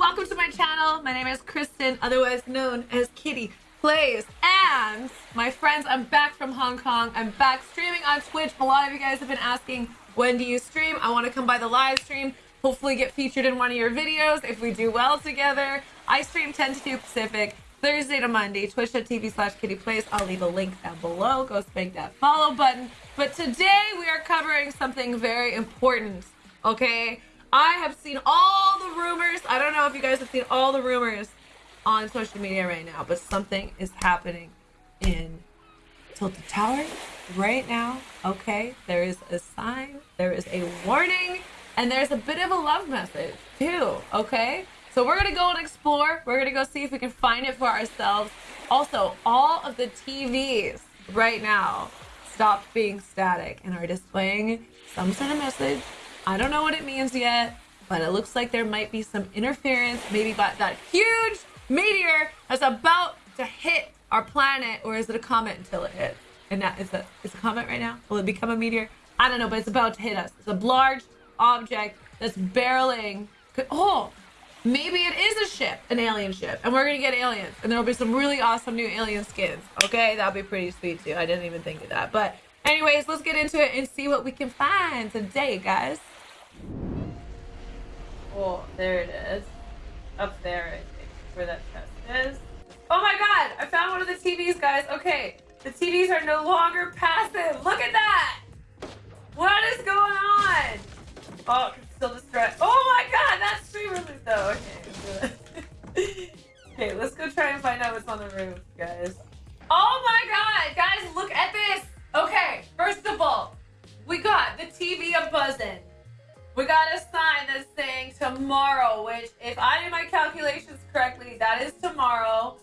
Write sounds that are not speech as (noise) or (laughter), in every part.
Welcome to my channel. My name is Kristen, otherwise known as Kitty Plays. And my friends, I'm back from Hong Kong. I'm back streaming on Twitch. A lot of you guys have been asking, when do you stream? I want to come by the live stream, hopefully get featured in one of your videos if we do well together. I stream 10 to 2 Pacific. Thursday to Monday, twitch.tv slash kitty plays. I'll leave a link down below. Go spank that follow button. But today we are covering something very important, okay? I have seen all the rumors. I don't know if you guys have seen all the rumors on social media right now, but something is happening in Tilted Tower right now. Okay, there is a sign, there is a warning, and there's a bit of a love message too. Okay, so we're gonna go and explore. We're gonna go see if we can find it for ourselves. Also, all of the TVs right now stopped being static and are displaying some sort of message I don't know what it means yet, but it looks like there might be some interference, maybe by that huge meteor that's about to hit our planet, or is it a comet until it hits? And that is a is a comet right now? Will it become a meteor? I don't know, but it's about to hit us. It's a large object that's barreling. Oh, maybe it is a ship, an alien ship, and we're gonna get aliens, and there'll be some really awesome new alien skins. Okay, that'll be pretty sweet too. I didn't even think of that, but anyways, let's get into it and see what we can find today, guys. Oh, there it is. Up there, I think, where that chest is. Oh my god! I found one of the TVs, guys. Okay, the TVs are no longer passive. Look at that! What is going on? Oh, still distressed. Oh my god, that's streamer loot though. Okay. (laughs) okay, let's go try and find out what's on the roof, guys. Oh my god, guys, look at this. Okay, first of all, we got the TV a buzzing. We got a sign that's saying tomorrow, which if I do my calculations correctly, that is tomorrow.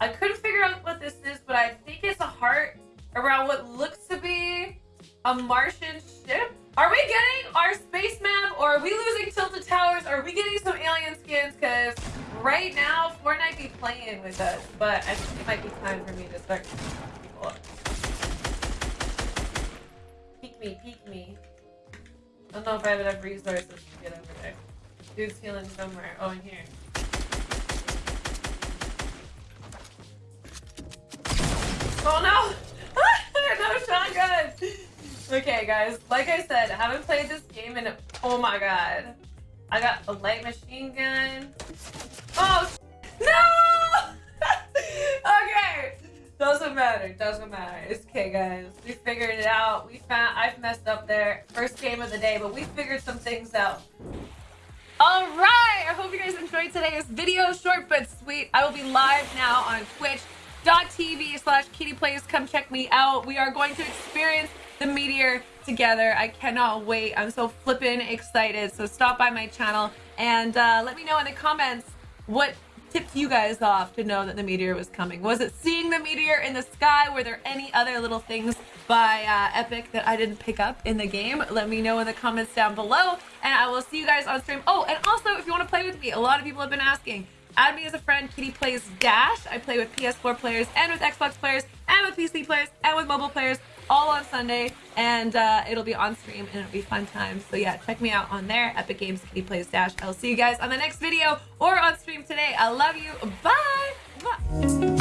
I couldn't figure out what this is, but I think it's a heart around what looks to be a Martian ship. Are we getting our space map or are we losing tilted towers? Are we getting some alien skins? Because right now, Fortnite be playing with us, but I think it might be time for me to start people up. Peek me, peek me. I don't know if I have enough resources to get over there. Dude's healing somewhere. Oh, in here. Oh no! (laughs) no shotgun! Okay, guys. Like I said, I haven't played this game in. Oh my god. I got a light machine gun. Oh no! Matter. Doesn't matter. It's okay, guys. We figured it out. We found. I've messed up there. First game of the day, but we figured some things out. All right. I hope you guys enjoyed today's video. Short but sweet. I will be live now on Twitch.tv slash Kitty Plays. Come check me out. We are going to experience the meteor together. I cannot wait. I'm so flippin' excited. So stop by my channel and uh, let me know in the comments what tipped you guys off to know that the meteor was coming? Was it seeing the meteor in the sky? Were there any other little things by uh, Epic that I didn't pick up in the game? Let me know in the comments down below, and I will see you guys on stream. Oh, and also, if you want to play with me, a lot of people have been asking. Add me as a friend, Kitty Plays Dash. I play with PS4 players and with Xbox players and with PC players and with mobile players all on Sunday, and uh, it'll be on stream and it'll be fun times. So yeah, check me out on there, Epic Games Kitty Plays Dash. I'll see you guys on the next video or on stream today. I love you. Bye. Bye.